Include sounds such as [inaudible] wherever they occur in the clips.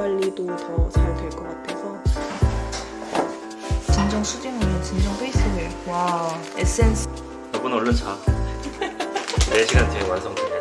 관리도 더 잘 될 것 같아서. 진정 수딩오일, 진정 페이스오일 와 에센스. 여보는 얼른 자. 4시간 뒤에 완성돼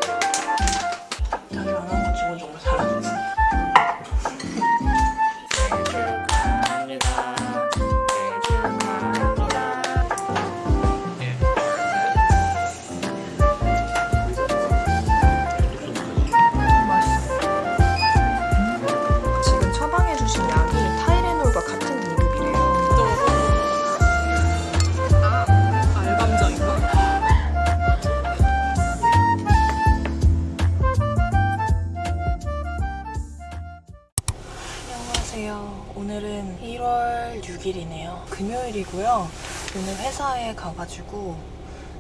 가가지고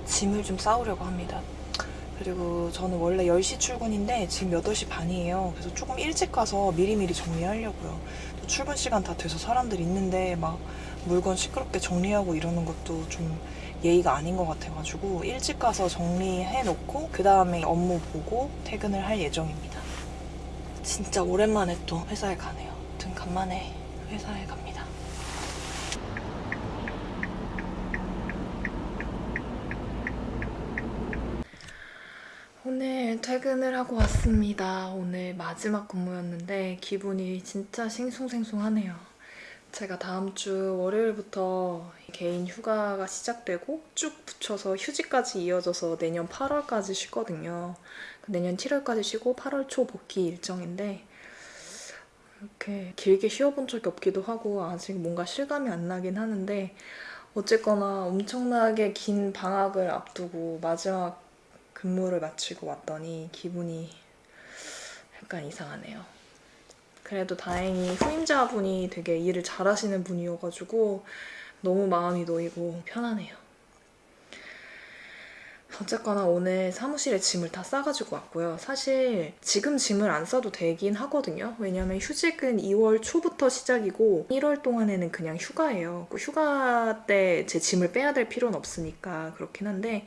짐을 좀 싸우려고 합니다. 그리고 저는 원래 10시 출근인데 지금 8시 반이에요. 그래서 조금 일찍 가서 미리미리 정리하려고요. 또 출근 시간 다 돼서 사람들 있는데 막 물건 시끄럽게 정리하고 이러는 것도 좀 예의가 아닌 것 같아가지고 일찍 가서 정리해놓고 그 다음에 업무 보고 퇴근을 할 예정입니다. 진짜 오랜만에 또 회사에 가네요. 아무튼 간만에 회사에 갑니다. 오늘 퇴근을 하고 왔습니다. 오늘 마지막 근무였는데 기분이 진짜 싱숭생숭하네요. 제가 다음 주 월요일부터 개인 휴가가 시작되고 쭉 붙여서 휴지까지 이어져서 내년 8월까지 쉬거든요. 내년 7월까지 쉬고 8월 초 복귀 일정인데 이렇게 길게 쉬어본 적이 없기도 하고 아직 뭔가 실감이 안 나긴 하는데 어쨌거나 엄청나게 긴 방학을 앞두고 마지막 근무를 마치고 왔더니 기분이 약간 이상하네요. 그래도 다행히 후임자분이 되게 일을 잘하시는 분이어가지고 너무 마음이 놓이고 편하네요. 어쨌거나 오늘 사무실에 짐을 다 싸가지고 왔고요. 사실 지금 짐을 안 싸도 되긴 하거든요. 왜냐면 휴직은 2월 초부터 시작이고 1월 동안에는 그냥 휴가예요. 그 휴가 때 제 짐을 빼야 될 필요는 없으니까 그렇긴 한데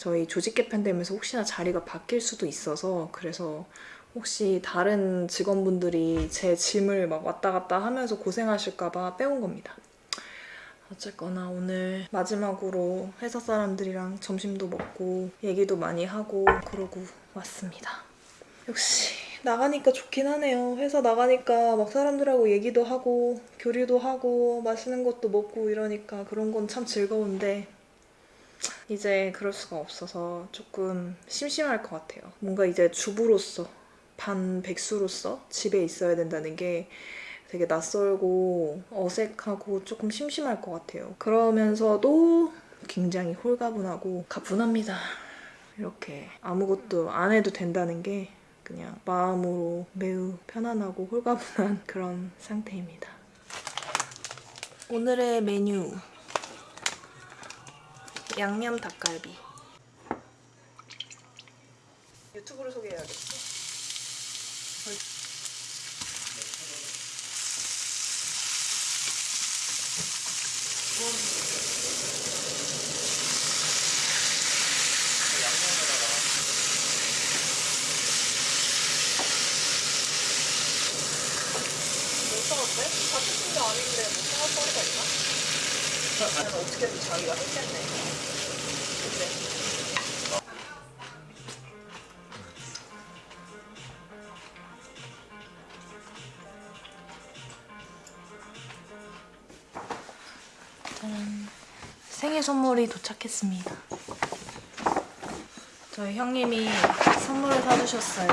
저희 조직 개편되면서 혹시나 자리가 바뀔 수도 있어서 그래서 혹시 다른 직원분들이 제 짐을 막 왔다 갔다 하면서 고생하실까봐 빼온 겁니다. 어쨌거나 오늘 마지막으로 회사 사람들이랑 점심도 먹고 얘기도 많이 하고 그러고 왔습니다. 역시 나가니까 좋긴 하네요. 회사 나가니까 막 사람들하고 얘기도 하고 교류도 하고 맛있는 것도 먹고 이러니까 그런 건 참 즐거운데 이제 그럴 수가 없어서 조금 심심할 것 같아요. 뭔가 이제 주부로서 반 백수로서 집에 있어야 된다는 게 되게 낯설고 어색하고 조금 심심할 것 같아요. 그러면서도 굉장히 홀가분하고 가분합니다. 이렇게 아무것도 안 해도 된다는 게 그냥 마음으로 매우 편안하고 홀가분한 그런 상태입니다. 오늘의 메뉴 양념 닭갈비 유튜브를 소개해야겠지? 못 사왔대? 같은 팀도 아닌데 뭐 사올 거리가 있나? 어떻게든 자기가 했겠네. 짜란. 생일 선물이 도착했습니다. 저희 형님이 선물을 사주셨어요.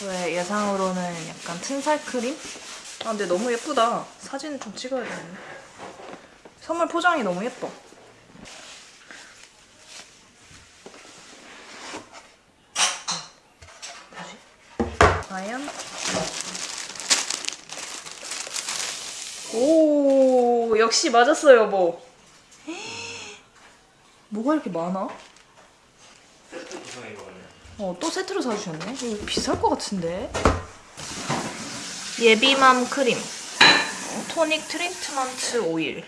저의 예상으로는 약간 튼살 크림? 아 근데 너무 예쁘다. 사진 좀 찍어야 되는데. 선물 포장이 너무 예뻐. 6시 맞았어요, 뭐. [gasps] 뭐가 이렇게 많아? 어, 또 세트로 사주셨네? 이거 비쌀 것 같은데? 예비맘 크림. 어, 토닉 트리트먼트 오일.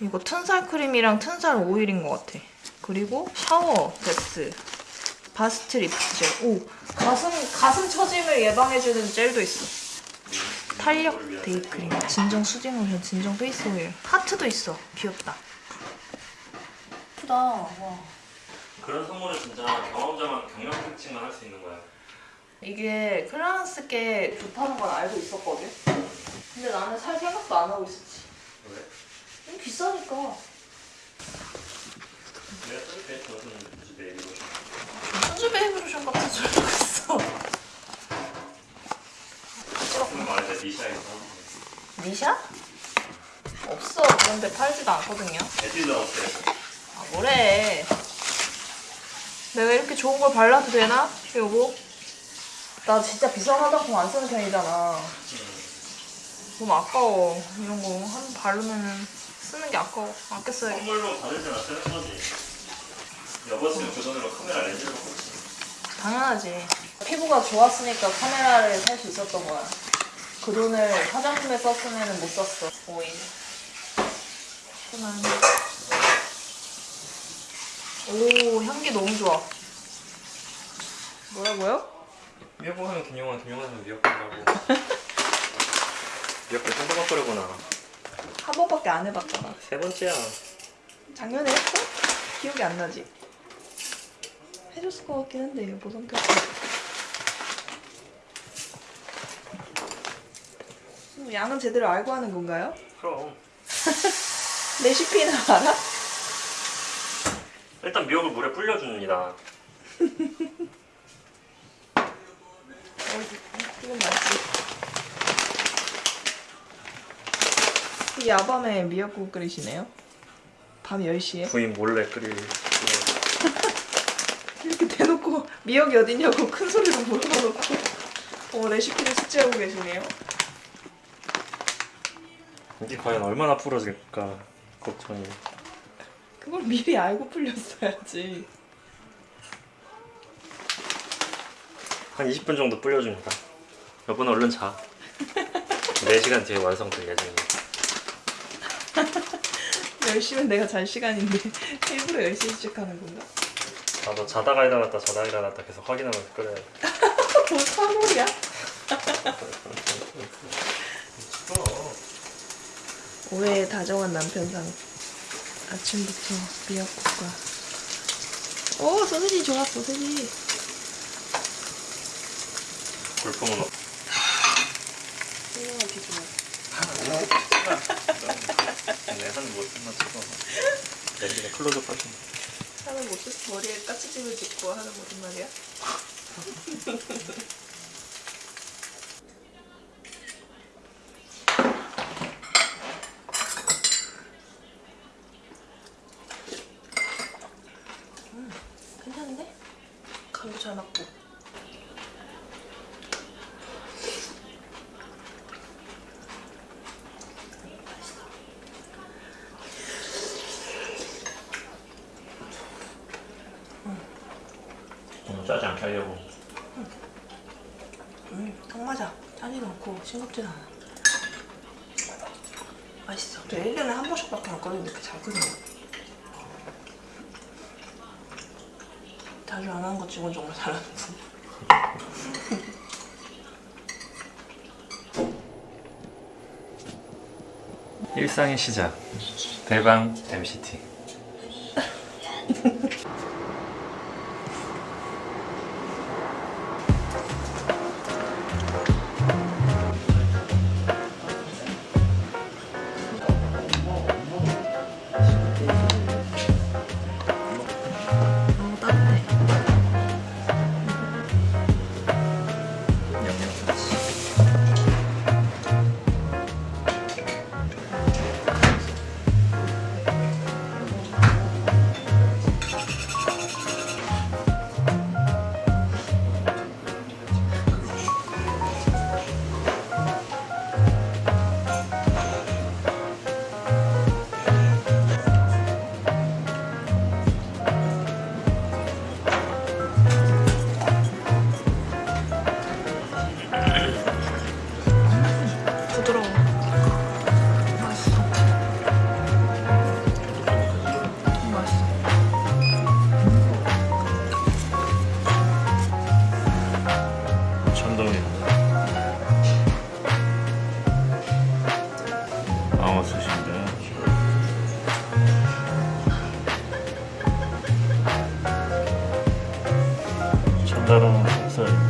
이거 튼살 크림이랑 튼살 오일인 것 같아. 그리고 샤워 앰스. 바스트 립젤. 오 가슴, 가슴 처짐을 예방해주는 젤도 있어. 탄력? day크림, 진정 soothing 로션, 진정 face 오일, 하트도 있어. 귀엽다. 예쁘다. 와. 그런 선물은 진짜 경험자만 경력 특징만 할 수 있는 거야. 이게 클라란스께 좋다는 건 알고 있었거든. 근데 나는 살 생각도 안 하고 있었지. 왜? 너무 비싸니까. 내가 쓸게 저는 무슨 베이비 로션. 순수 베이비 로션 같은 소리가 있어. 그런 거 알지? 리샤에서 니샤? 없어. 그런데 팔지도 않거든요. 에뛰드 하우스에서 아, 뭐래. 내가 이렇게 좋은 걸 발라도 되나? 여보? 나 진짜 비싼 화장품 안 쓰는 편이잖아. 너무 아까워. 이런 거한번 바르면 쓰는 게 아까워. 아껴 써야겠다. 선물로 받으잖아 쓰는 거지. 여보스는 그 돈으로 카메라 렌즈를 바꿨지. 당연하지. 피부가 좋았으니까 카메라를 살 수 있었던 거야. 그 돈을 화장품에 썼으면 못 썼어. 오일. 그만. 오, 향기 너무 좋아. 뭐라고요? 미역국 김용환, 김용환 하면 미역국 하고. 미역국 생각거리구나. 한 번밖에 안 해봤잖아. 세 번째야. 작년에 했어? 기억이 안 나지? 해줬을 것 같긴 한데 못 옮겼어. 양은 제대로 알고 하는 건가요? 그럼 [laughs] 레시피는 알아? 일단 미역을 물에 불려줍니다. 어, 이건 맞지. 이 야밤에 미역국 끓이시네요? 밤 10시에? 부인 몰래 끓일. [laughs] 이렇게 대놓고 미역이 어딨냐고 큰 소리로 물어봐놓고 어, 레시피를 숙지하고 계시네요. 이게 과연 얼마나 풀어질까 걱정이. 그걸 미리 알고 풀렸어야지. 한 20분 정도 불려줍니다. 여보는 얼른 자. 4시간 뒤에 완성될 예정입니다. [laughs] 10시면 내가 잘 시간인데 [laughs] 일부러 10시 시작하는 건가? 나도 자다가 일어났다 자다가 일어났다 계속 확인하면서 끓여야 돼. [laughs] 뭐 사골이야? 올해 다정한 남편상 아침부터 미역국과 오 소세지 좋아 소세지 없. 훌륭한 비주얼 내 하는 뭐 끝나 찍어. 렌즈에 클로즈업 하시면. 하는 모습 머리에 까치집을 짓고 하는 무슨 말이야? [laughs] 괜찮은데? 간도 잘 맞고 맛있어 너무 짜지 않게 하려고. 음, 딱 맞아. 짜지도 않고 싱겁지도 않아. 맛있어. 저 1년에 한 번씩밖에 안 끓이는데 이렇게 잘 끓이 네. 자주 안 하는 것 치고는 정말 잘하는군. [laughs] 일상의 시작. 대방 MCT. 전달하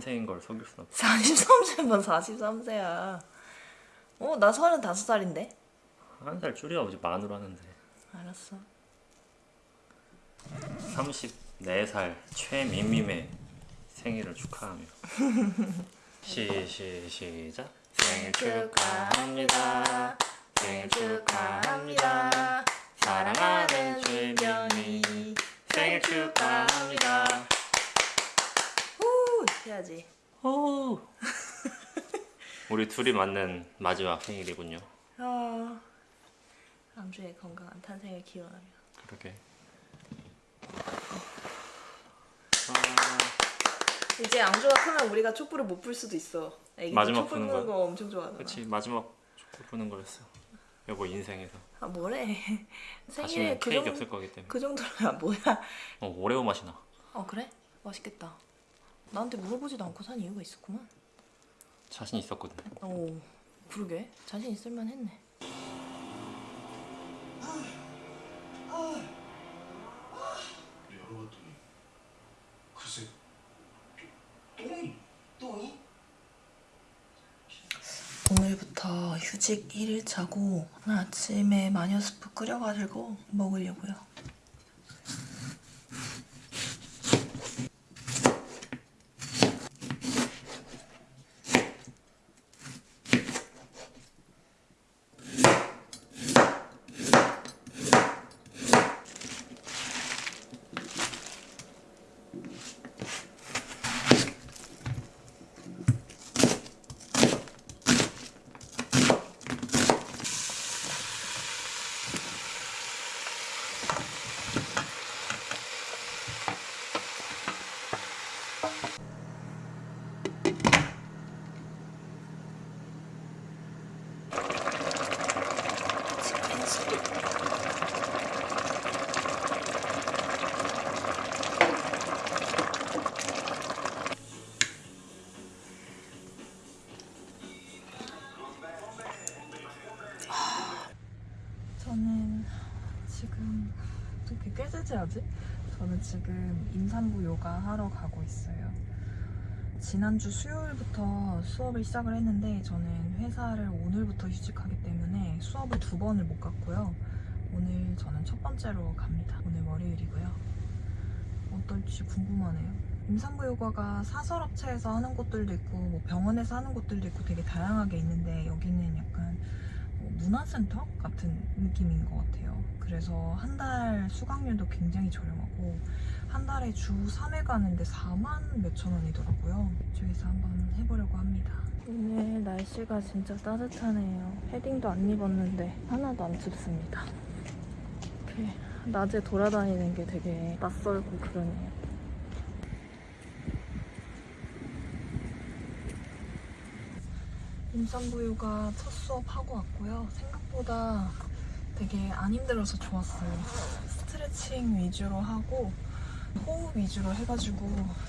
43세인 걸 속일 순 없어. 43세면 43세야. 어, 나 35살인데? 한 살 줄여 이제 만으로 하는데. 알았어. 34살 최민님의 생일을 축하하며 [laughs] 시, 시, 시작 생일 축하합니다 생일 축하합니다 사랑하는 최민미 생일 축하합니다 후! 해야지. 오. [laughs] 우리 둘이 맞는 마지막 생일이군요 어, 암주의 건강한 탄생을 기원하며. 그러게 이제 앙주가 크면 우리가 촛불을 못 불 수도 있어. 마지막 촛불 부는? 거 엄청 좋아하잖아. 그치 마지막 촛불 부는 거였어 여보 인생에서 아 뭐래? 생일에 그, 케이크 정, 없을 거기 때문에 그 정도면 뭐야? 어, 오레오 맛이 나어 그래? 맛있겠다. 나한테 물어보지도 않고 산 이유가 있었구만. 자신 있었거든 오 그러게 자신 있을만 했네. 열어봤더니 글쎄 똥이 똥이 오늘부터 휴직 1일차고 아침에 마녀 스프 끓여가지고 먹으려고요. 저는 지금 어떻게 아직? 저는 지금 임산부 요가 하러 가고 있어요. 지난주 수요일부터 수업을 시작을 했는데 저는 회사를 오늘부터 휴직하기 때문에 수업을 두 번을 못 갔고요. 오늘 저는 첫 번째로 갑니다. 오늘 월요일이고요. 어떨지 궁금하네요. 임산부 요가가 사설업체에서 하는 곳들도 있고 뭐 병원에서 하는 곳들도 있고 되게 다양하게 있는데 여기는 약간 뭐 문화센터 같은 느낌인 것 같아요. 그래서 한 달 수강료도 굉장히 저렴하고 한 달에 주 3회 가는데 4만 몇천 원이더라고요. 이쪽에서 한번 해보려고 합니다. 오늘 날씨가 진짜 따뜻하네요. 패딩도 안 입었는데 하나도 안 춥습니다. 이렇게 낮에 돌아다니는 게 되게 낯설고 그러네요. 임산부유가 첫 수업 하고 왔고요. 생각보다 되게 안 힘들어서 좋았어요. 스트레칭 위주로 하고 호흡 위주로 해가지고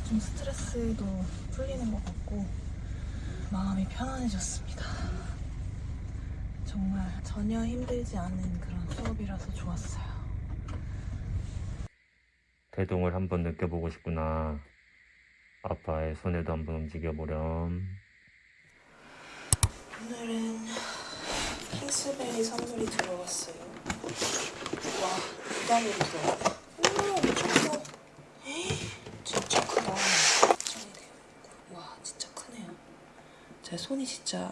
좀 스트레스도 풀리는 것 같고 마음이 편안해졌습니다. 정말 전혀 힘들지 않은 그런 수업이라서 좋았어요. 대동을 한번 느껴보고 싶구나. 아빠의 손에도 한번 움직여보렴. 오늘은 킹스베리 선물이 들어왔어요. 와, 부담이 들어와. 오. 에이, 진짜 크다. 짱이 돼요. 와, 진짜 크네요. 제 손이 진짜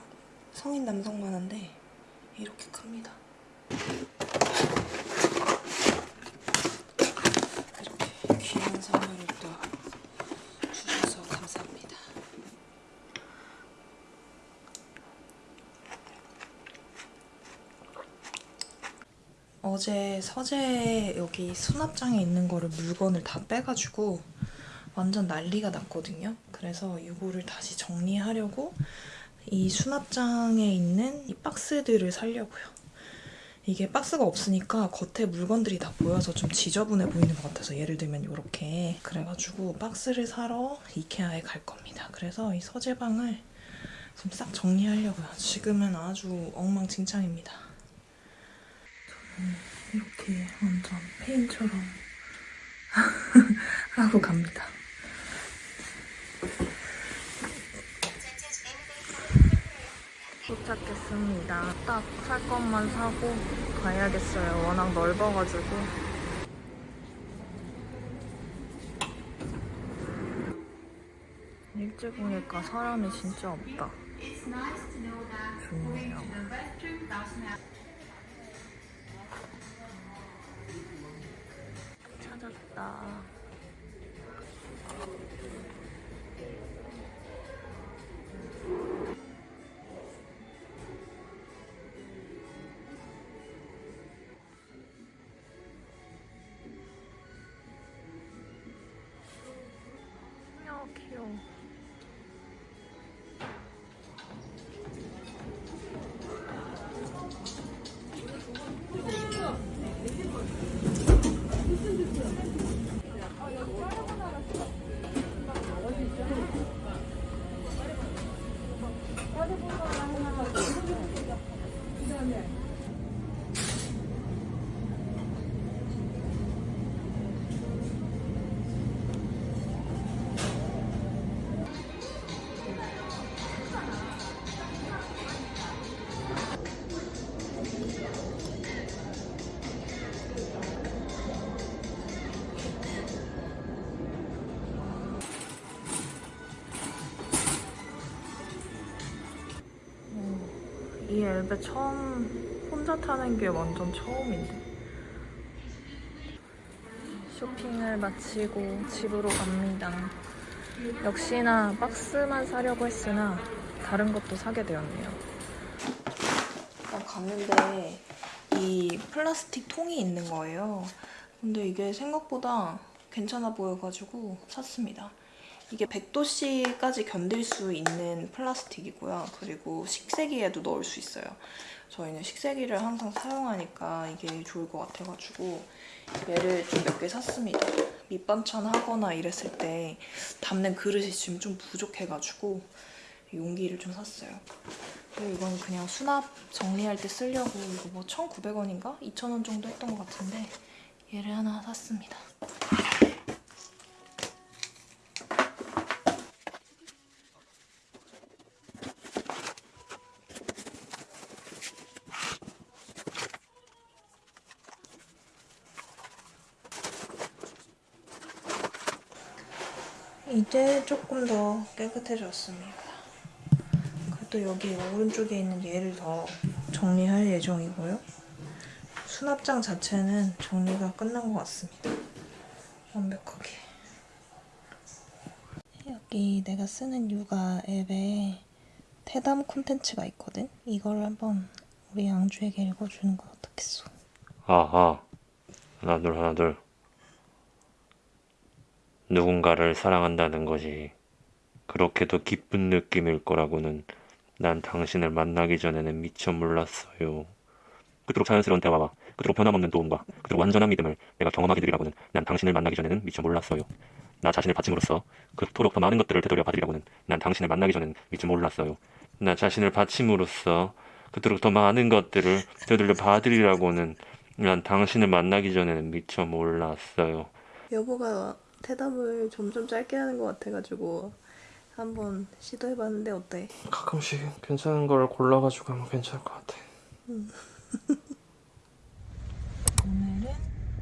성인 남성만 한데 이렇게 큽니다. 이렇게 귀한 선물을 또 주셔서 감사합니다. 어제 서재 여기 수납장에 있는 거를 물건을 다 빼가지고 완전 난리가 났거든요. 그래서 이거를 다시 정리하려고 이 수납장에 있는 이 박스들을 살려고요. 이게 박스가 없으니까 겉에 물건들이 다 보여서 좀 지저분해 보이는 것 같아서 예를 들면 이렇게 그래가지고 박스를 사러 이케아에 갈 겁니다. 그래서 이 서재방을 좀 싹 정리하려고요. 지금은 아주 엉망진창입니다. 이렇게 완전 페인처럼 [laughs] 하고 갑니다. 도착했습니다. 딱 살 것만 사고 가야겠어요. 워낙 넓어가지고. 일찍 오니까 사람이 진짜 없다. 좋네요. 啊 엘베 처음 혼자 타는 게 완전 처음인데. 쇼핑을 마치고 집으로 갑니다. 역시나 박스만 사려고 했으나 다른 것도 사게 되었네요. 일단 갔는데 이 플라스틱 통이 있는 거예요. 근데 이게 생각보다 괜찮아 보여가지고 샀습니다. 이게 100도씨까지 견딜 수 있는 플라스틱이고요. 그리고 식세기에도 넣을 수 있어요. 저희는 식세기를 항상 사용하니까 이게 좋을 것 같아가지고 얘를 좀 몇 개 샀습니다. 밑반찬 하거나 이랬을 때 담는 그릇이 지금 좀 부족해가지고 용기를 좀 샀어요. 그리고 이건 그냥 수납 정리할 때 쓰려고 이거 뭐 1,900원인가? 2,000원 정도 했던 것 같은데 얘를 하나 샀습니다. 이제 조금 더 깨끗해졌습니다. 그래도 여기 오른쪽에 있는 얘를 더 정리할 예정이고요. 수납장 자체는 정리가 끝난 것 같습니다. 완벽하게. 여기 내가 쓰는 육아 앱에 태담 콘텐츠가 있거든? 이걸 한번 우리 양주에게 읽어주는 건 어떻겠어? 아하 하나 둘 하나 둘 누군가를 사랑한다는 것이 그렇게도 기쁜 느낌일 거라고는 난 당신을 만나기 전에는 미처 몰랐어요. 그토록 자연스러운 대화와 그토록 변함없는 도움과 그토록 완전한 믿음을 내가 경험하게 되리라고는 난 당신을 만나기 전에는 미처 몰랐어요. 나 자신을 바침으로써 그토록 더 많은 것들을 되돌려 받으리라고는 난 당신을 만나기 전에는 미처 몰랐어요. 나 자신을 바침으로써 그토록 더 많은 것들을 되돌려 받으리라고는 난 당신을 만나기 전에는 미처 몰랐어요. 여보가 대답을 점점 짧게 하는 것 같아가지고 한번 시도해봤는데 어때? 가끔씩 괜찮은 걸 골라가지고 하면 괜찮을 것 같아. [laughs] 오늘은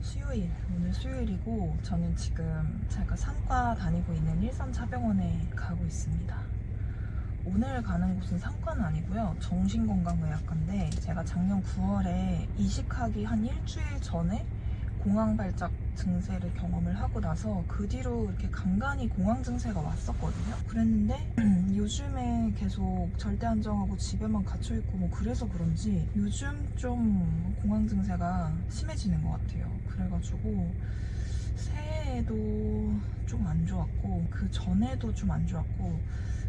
수요일. 오늘 수요일이고 저는 지금 제가 상과 다니고 있는 일산차병원에 가고 있습니다. 오늘 가는 곳은 상과는 아니고요. 정신건강의학과인데 제가 작년 9월에 이식하기 한 일주일 전에 공황 발작 증세를 경험을 하고 나서 그 뒤로 이렇게 간간히 공황 증세가 왔었거든요. 그랬는데 [clears throat] 요즘에 계속 절대 안정하고 집에만 갇혀 있고 뭐 그래서 그런지 요즘 좀 공황 증세가 심해지는 것 같아요. 그래가지고 새해에도 좀 안 좋았고 그 전에도 좀 안 좋았고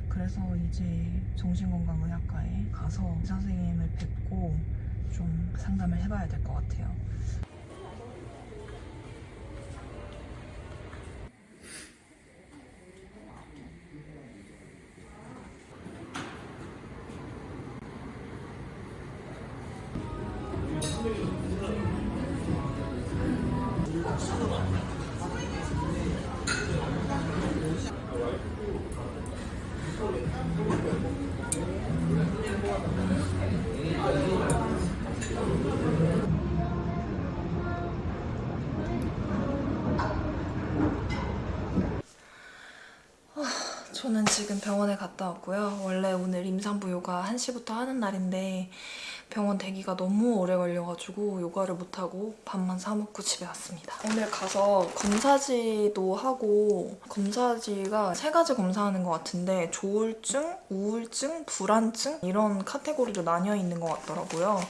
그래서 이제 정신건강의학과에 가서 의사 선생님을 뵙고 좀 상담을 해봐야 될 것 같아요. 병원에 갔다 왔고요. 요가 1시부터 하는 날인데 병원 대기가 너무 오래 걸려가지고 요가를 못하고 밥만 사 먹고 집에 왔습니다. 오늘 가서 검사지도 하고 검사지가 세 가지 검사하는 것 같은데 조울증, 우울증, 불안증 이런 카테고리로 나뉘어 있는 것 같더라고요.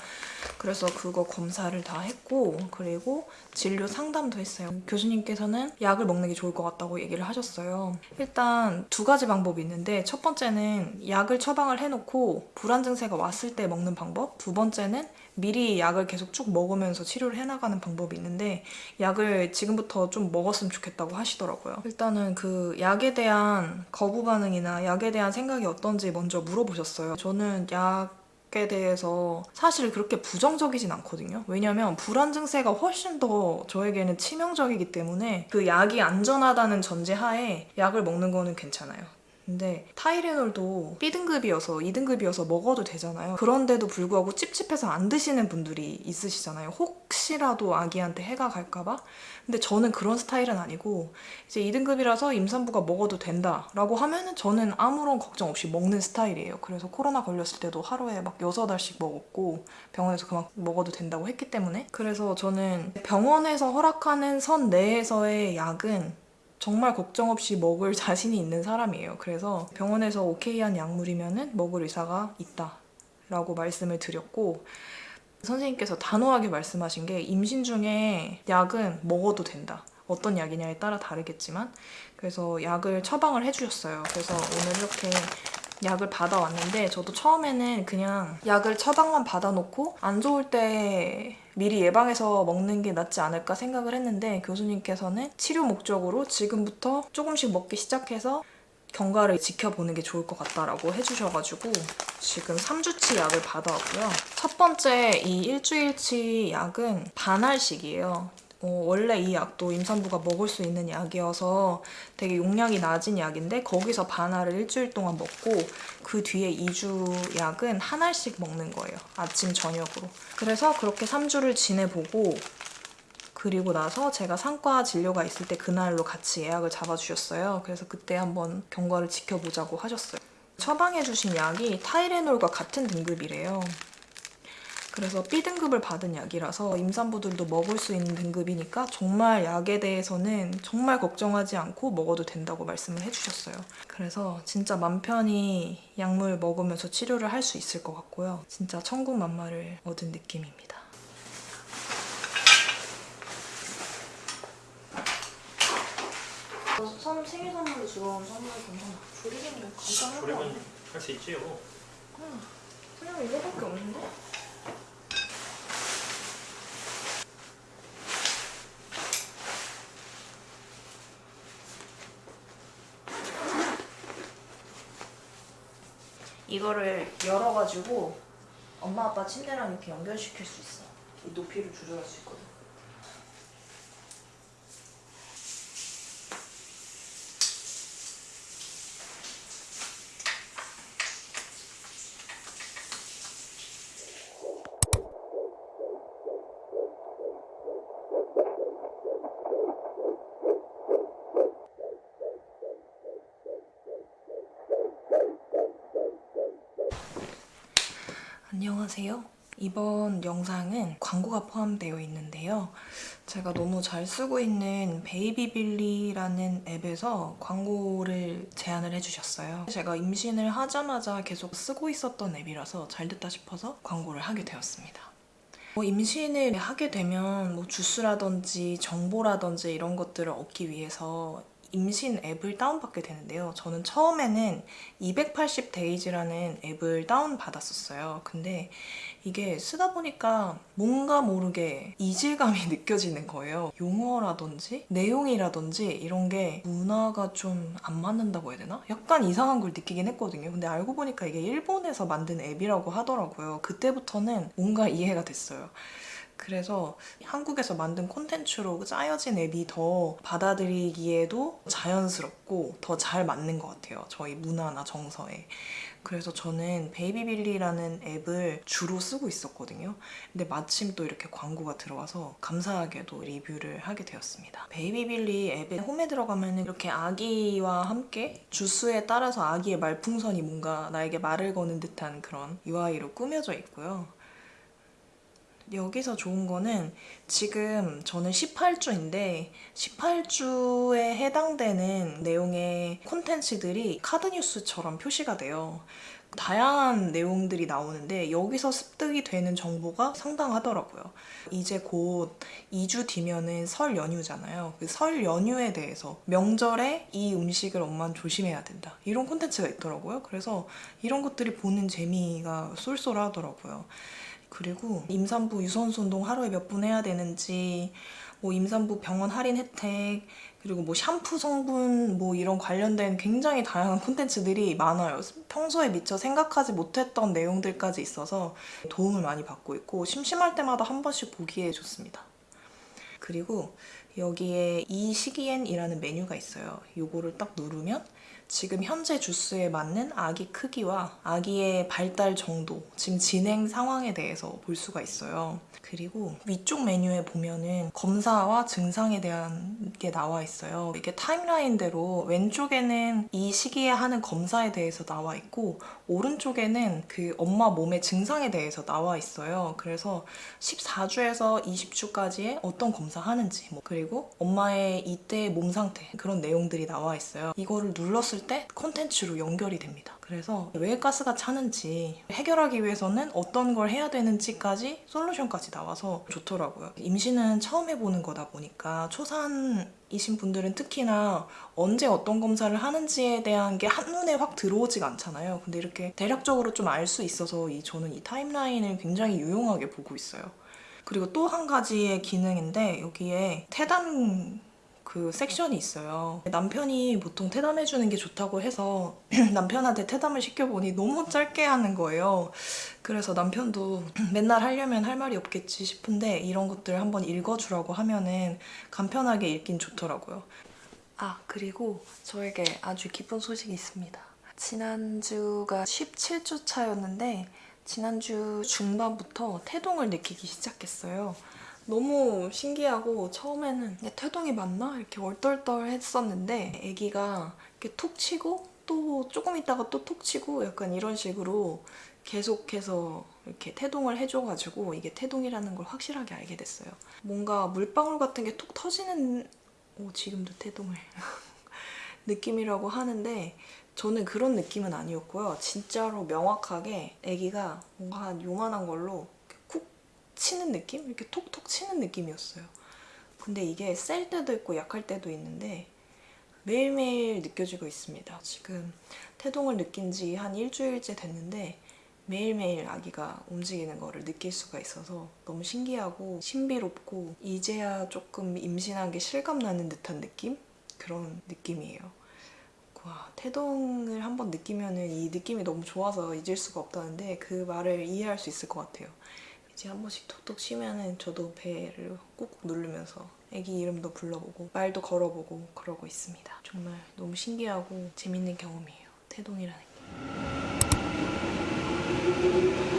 그래서 그거 검사를 다 했고 그리고 진료 상담도 했어요. 교수님께서는 약을 먹는 게 좋을 것 같다고 얘기를 하셨어요. 일단 두 가지 방법이 있는데 첫 번째는 약을 처방을 해놓고 불안 증세가 왔을 때 먹는 방법 두 번째는 미리 약을 계속 쭉 먹으면서 치료를 해나가는 방법이 있는데 약을 지금부터 좀 먹었으면 좋겠다고 하시더라고요. 일단은 그 약에 대한 거부 반응이나 약에 대한 생각이 어떤지 먼저 물어보셨어요. 저는 약 에 대해서 사실 그렇게 부정적이진 않거든요. 왜냐면 불안 증세가 훨씬 더 저에게는 치명적이기 때문에 그 약이 안전하다는 전제하에 약을 먹는 거는 괜찮아요. 근데 타이레놀도 B등급이어서 2등급이어서 먹어도 되잖아요. 그런데도 불구하고 찝찝해서 안 드시는 분들이 있으시잖아요. 혹시라도 아기한테 해가 갈까봐? 근데 저는 그런 스타일은 아니고 이제 2등급이라서 임산부가 먹어도 된다 라고 하면은 저는 아무런 걱정 없이 먹는 스타일이에요. 그래서 코로나 걸렸을 때도 하루에 막 6알씩 먹었고 병원에서 그만 먹어도 된다고 했기 때문에 그래서 저는 병원에서 허락하는 선 내에서의 약은 정말 걱정 없이 먹을 [laughs] 자신이 있는 사람이에요. 그래서 병원에서 오케이한 약물이면은 먹을 의사가 있다 라고 말씀을 드렸고 선생님께서 단호하게 말씀하신 게 임신 중에 약은 먹어도 된다. 어떤 약이냐에 따라 다르겠지만 그래서 약을 처방을 해주셨어요. 그래서 오늘 이렇게 약을 받아왔는데 저도 처음에는 그냥 약을 처방만 받아놓고 안 좋을 때 미리 예방해서 먹는 게 낫지 않을까 생각을 했는데 교수님께서는 치료 목적으로 지금부터 조금씩 먹기 시작해서 경과를 지켜보는 게 좋을 것 같다라고 해주셔가지고 지금 3주치 약을 받아왔고요. 첫 번째 이 일주일치 약은 반알식이에요. 어, 원래 이 약도 임산부가 먹을 수 있는 약이어서 되게 용량이 낮은 약인데 거기서 반 알을 일주일 동안 먹고 그 뒤에 2주 약은 한 알씩 먹는 거예요. 아침 저녁으로. 그래서 그렇게 3주를 지내보고 그리고 나서 제가 상과 진료가 있을 때 그날로 같이 예약을 잡아주셨어요. 그래서 그때 한번 경과를 지켜보자고 하셨어요. 처방해주신 약이 타이레놀과 같은 등급이래요. 그래서 B등급을 받은 약이라서 임산부들도 먹을 수 있는 등급이니까 정말 약에 대해서는 정말 걱정하지 않고 먹어도 된다고 말씀을 해주셨어요. 그래서 진짜 맘 편히 약물 먹으면서 치료를 할 수 있을 것 같고요. 진짜 천국만마를 얻은 느낌입니다. 선 생일 선물로 주러온 선물 괜찮아. 조리개는 뭐 간단할 거 아니야? 할수 있지요. 그냥 이거밖에 없는데? 이거를 열어가지고 엄마 아빠 침대랑 이렇게 연결시킬 수 있어. 이 높이를 조절할 수 있거든. 안녕하세요. 이번 영상은 광고가 포함되어 있는데요. 제가 너무 잘 쓰고 있는 베이비빌리라는 앱에서 광고를 제안을 해주셨어요. 제가 임신을 하자마자 계속 쓰고 있었던 앱이라서 잘 됐다 싶어서 광고를 하게 되었습니다. 뭐 임신을 하게 되면 뭐 주스라든지 정보라든지 이런 것들을 얻기 위해서 임신 앱을 다운받게 되는데요. 저는 처음에는 280days라는 앱을 다운받았었어요. 근데 이게 쓰다 보니까 뭔가 모르게 이질감이 [laughs] 느껴지는 거예요. 용어라든지 내용이라든지 이런 게 문화가 좀 안 맞는다고 해야 되나? 약간 이상한 걸 느끼긴 했거든요. 근데 알고 보니까 이게 일본에서 만든 앱이라고 하더라고요. 그때부터는 뭔가 이해가 됐어요. 그래서 한국에서 만든 콘텐츠로 짜여진 앱이 더 받아들이기에도 자연스럽고 더 잘 맞는 것 같아요. 저희 문화나 정서에. 그래서 저는 베이비빌리라는 앱을 주로 쓰고 있었거든요. 근데 마침 또 이렇게 광고가 들어와서 감사하게도 리뷰를 하게 되었습니다. 베이비빌리 앱에 홈에 들어가면 이렇게 아기와 함께 주수에 따라서 아기의 말풍선이 뭔가 나에게 말을 거는 듯한 그런 UI로 꾸며져 있고요. 여기서 좋은 거는 지금 저는 18주인데 18주에 해당되는 내용의 콘텐츠들이 카드뉴스처럼 표시가 돼요. 다양한 내용들이 나오는데 여기서 습득이 되는 정보가 상당하더라고요. 이제 곧 2주 뒤면은 설 연휴잖아요. 그 설 연휴에 대해서 명절에 이 음식을 엄마는 조심해야 된다. 이런 콘텐츠가 있더라고요. 그래서 이런 것들이 보는 재미가 쏠쏠하더라고요. 그리고 임산부 유선수 운동 하루에 몇 분 해야 되는지 뭐 임산부 병원 할인 혜택 그리고 뭐 샴푸 성분 뭐 이런 관련된 굉장히 다양한 콘텐츠들이 많아요. 평소에 미처 생각하지 못했던 내용들까지 있어서 도움을 많이 받고 있고 심심할 때마다 한 번씩 보기에 좋습니다. 그리고 여기에 이 시기엔이라는 메뉴가 있어요. 요거를 딱 누르면 지금 현재 주스에 맞는 아기 크기와 아기의 발달 정도, 지금 진행 상황에 대해서 볼 수가 있어요. 그리고 위쪽 메뉴에 보면은 검사와 증상에 대한 게 나와 있어요. 이게 타임라인대로 왼쪽에는 이 시기에 하는 검사에 대해서 나와 있고 오른쪽에는 그 엄마 몸의 증상에 대해서 나와 있어요. 그래서 14주에서 20주까지의 어떤 검사 하는지 뭐 그리고 엄마의 이때의 몸 상태 그런 내용들이 나와 있어요. 이거를 눌렀을 때 콘텐츠로 연결이 됩니다. 그래서 왜 가스가 차는지 해결하기 위해서는 어떤 걸 해야 되는지까지 솔루션까지 나와서 좋더라고요. 임신은 처음 해보는 거다 보니까 초산이신 분들은 특히나 언제 어떤 검사를 하는지에 대한 게 한눈에 확 들어오지가 않잖아요. 근데 이렇게 대략적으로 좀 알 수 있어서 이 저는 이 타임라인을 굉장히 유용하게 보고 있어요. 그리고 또 한 가지의 기능인데 여기에 태단 그 섹션이 있어요. 남편이 보통 태담해주는 게 좋다고 해서 [clears throat] 남편한테 태담을 시켜보니 너무 짧게 하는 거예요. 그래서 남편도 [clears throat] 맨날 하려면 할 말이 없겠지 싶은데 이런 것들 한번 읽어주라고 하면은 간편하게 읽긴 좋더라고요. 아 그리고 저에게 아주 기쁜 소식이 있습니다. 지난주가 17주 차였는데 지난주 중반부터 태동을 느끼기 시작했어요. 너무 신기하고 처음에는 태동이 맞나? 이렇게 얼떨떨 했었는데 아기가 이렇게 톡 치고 또 조금 있다가 또 톡 치고 약간 이런 식으로 계속해서 이렇게 태동을 해줘가지고 이게 태동이라는 걸 확실하게 알게 됐어요. 뭔가 물방울 같은 게 톡 터지는 오 지금도 태동을 [laughs] 느낌이라고 하는데 저는 그런 느낌은 아니었고요. 진짜로 명확하게 아기가 뭔가 한 요만한 걸로 쿡 치는 느낌? 이렇게 톡톡 치는 느낌이었어요. 근데 이게 셀 때도 있고 약할 때도 있는데 매일매일 느껴지고 있습니다. 지금 태동을 느낀 지 한 일주일째 됐는데 매일매일 아기가 움직이는 거를 느낄 수가 있어서 너무 신기하고 신비롭고 이제야 조금 임신한 게 실감나는 듯한 느낌? 그런 느낌이에요. 와, 태동을 한번 느끼면은 이 느낌이 너무 좋아서 잊을 수가 없다는데 그 말을 이해할 수 있을 것 같아요. 이제 한 번씩 톡톡 쉬면은 저도 배를 꾹꾹 누르면서 아기 이름도 불러보고 말도 걸어보고 그러고 있습니다. 정말 너무 신기하고 재밌는 경험이에요. 태동이라는 게.